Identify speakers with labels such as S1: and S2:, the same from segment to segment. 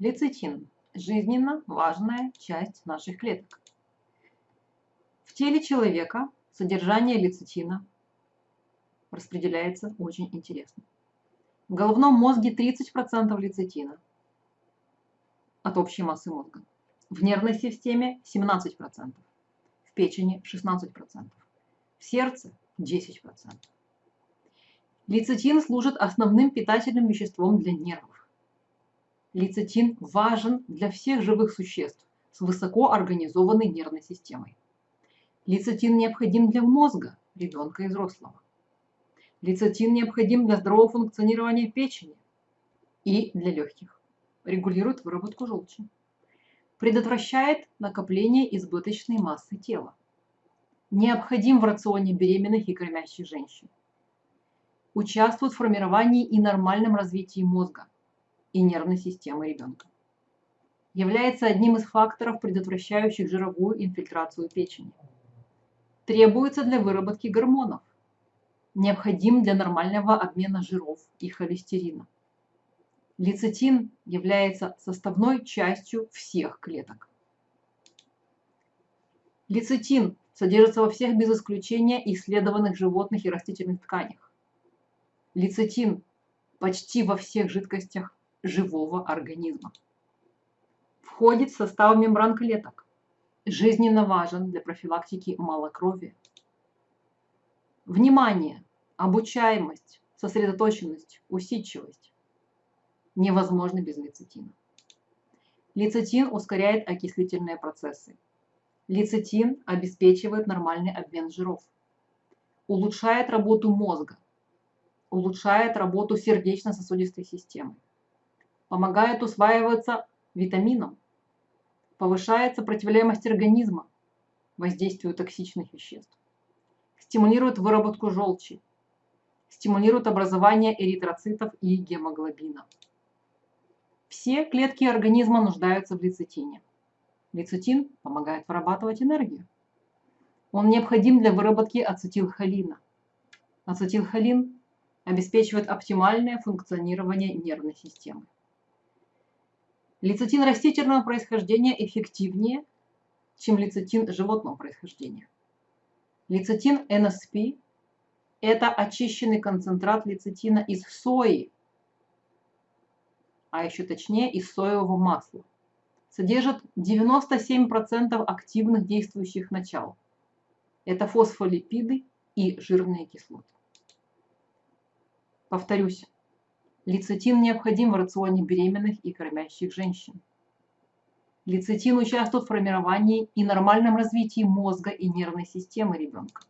S1: Лецитин – жизненно важная часть наших клеток. В теле человека содержание лецитина распределяется очень интересно. В головном мозге 30% лецитина от общей массы мозга. В нервной системе 17%, в печени 16%, в сердце 10%. Лецитин служит основным питательным веществом для нервов. Лецитин важен для всех живых существ с высоко организованной нервной системой. Лецитин необходим для мозга ребенка и взрослого. Лецитин необходим для здорового функционирования печени и для легких. Регулирует выработку желчи. Предотвращает накопление избыточной массы тела. Необходим в рационе беременных и кормящих женщин. Участвует в формировании и нормальном развитии мозга и нервной системы ребенка. Является одним из факторов, предотвращающих жировую инфильтрацию печени. Требуется для выработки гормонов необходим для нормального обмена жиров и холестерина. Лецитин является составной частью всех клеток. Лецитин содержится во всех без исключения исследованных животных и растительных тканях. Лецитин почти во всех жидкостях живого организма. Входит в состав мембран клеток. Жизненно важен для профилактики малокровия. Внимание, обучаемость, сосредоточенность, усидчивость невозможны без лецитина. Лецитин ускоряет окислительные процессы. Лецитин обеспечивает нормальный обмен жиров. Улучшает работу мозга. Улучшает работу сердечно-сосудистой системы. Помогает усваиваться витаминам. Повышает сопротивляемость организма воздействию токсичных веществ стимулирует выработку желчи, стимулирует образование эритроцитов и гемоглобина. Все клетки организма нуждаются в лецитине. Лецитин помогает вырабатывать энергию. Он необходим для выработки ацетилхолина. Ацетилхолин обеспечивает оптимальное функционирование нервной системы. Лецитин растительного происхождения эффективнее, чем лецитин животного происхождения. Лецитин НСП – это очищенный концентрат лецитина из сои, а еще точнее из соевого масла. Содержит 97% активных действующих начал. Это фосфолипиды и жирные кислоты. Повторюсь, лецитин необходим в рационе беременных и кормящих женщин. Лецитин участвует в формировании и нормальном развитии мозга и нервной системы ребенка.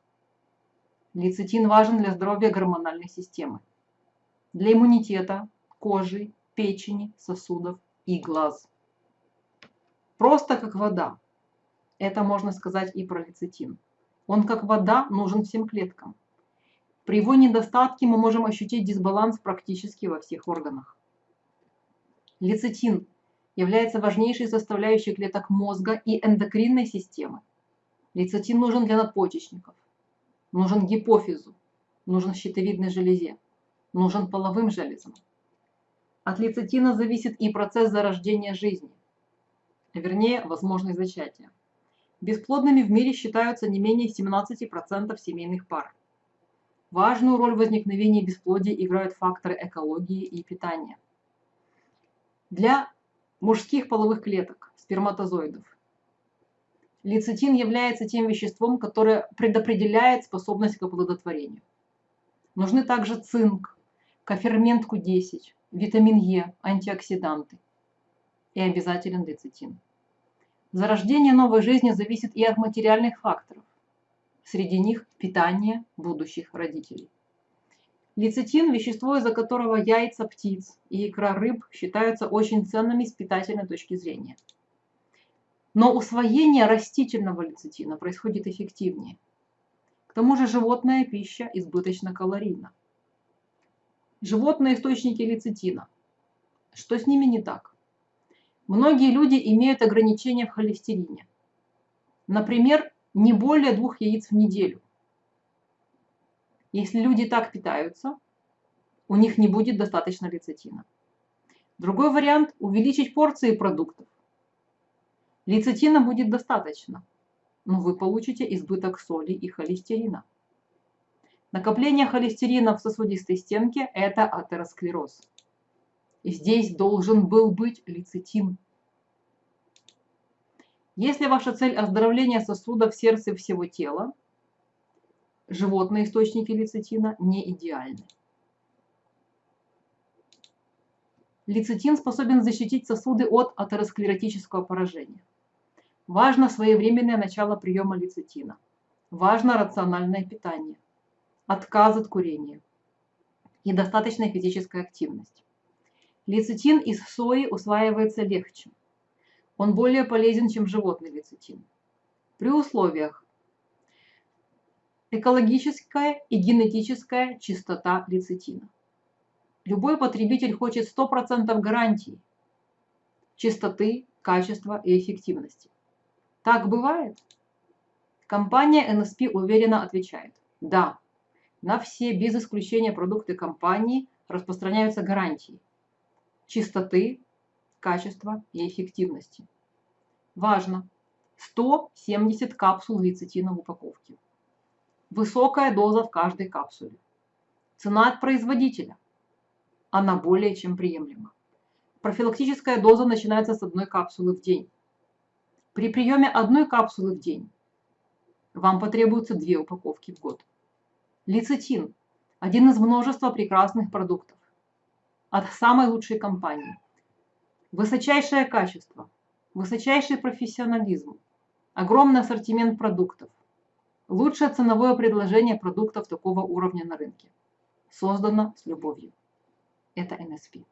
S1: Лецитин важен для здоровья гормональной системы, для иммунитета, кожи, печени, сосудов и глаз. Просто как вода. Это можно сказать и про лецитин. Он как вода нужен всем клеткам. При его недостатке мы можем ощутить дисбаланс практически во всех органах. Лецитин является важнейшей составляющей клеток мозга и эндокринной системы. Лецитин нужен для надпочечников, нужен гипофизу, нужен щитовидной железе, нужен половым железам. От лецитина зависит и процесс зарождения жизни, вернее, возможность зачатия. Бесплодными в мире считаются не менее 17% семейных пар. Важную роль в возникновении бесплодия играют факторы экологии и питания. Для мужских половых клеток, сперматозоидов. Лецитин является тем веществом, которое предопределяет способность к оплодотворению. Нужны также цинк, кофермент Q10, витамин Е, антиоксиданты. И обязателен лецитин. Зарождение новой жизни зависит и от материальных факторов. Среди них питание будущих родителей. Лецитин – вещество, из-за которого яйца птиц и икра рыб считаются очень ценными с питательной точки зрения. Но усвоение растительного лецитина происходит эффективнее. К тому же животная пища избыточно калорийна. Животные источники лецитина. Что с ними не так? Многие люди имеют ограничения в холестерине. Например, не более двух яиц в неделю. Если люди так питаются, у них не будет достаточно лецитина. Другой вариант – увеличить порции продуктов. Лецитина будет достаточно, но вы получите избыток соли и холестерина. Накопление холестерина в сосудистой стенке – это атеросклероз. Здесь должен был быть лецитин. Если ваша цель оздоровление сосудов сердца и всего тела, животные источники лецитина не идеальны. Лецитин способен защитить сосуды от атеросклеротического поражения. Важно своевременное начало приема лецитина. Важно рациональное питание, отказ от курения и достаточная физическая активность. Лецитин из сои усваивается легче. Он более полезен, чем животный лецитин. При условиях экологическая и генетическая чистота лецитина. Любой потребитель хочет 100% гарантии чистоты, качества и эффективности. Так бывает? Компания NSP уверенно отвечает. Да, на все без исключения продукты компании распространяются гарантии чистоты, качества и эффективности. Важно! 170 капсул лецитина в упаковке. Высокая доза в каждой капсуле. Цена от производителя. Она более чем приемлема. Профилактическая доза начинается с одной капсулы в день. При приеме одной капсулы в день вам потребуется две упаковки в год. Лецитин – один из множества прекрасных продуктов от самой лучшей компании. Высочайшее качество, высочайший профессионализм, огромный ассортимент продуктов, лучшее ценовое предложение продуктов такого уровня на рынке. Создано с любовью. Это NSP.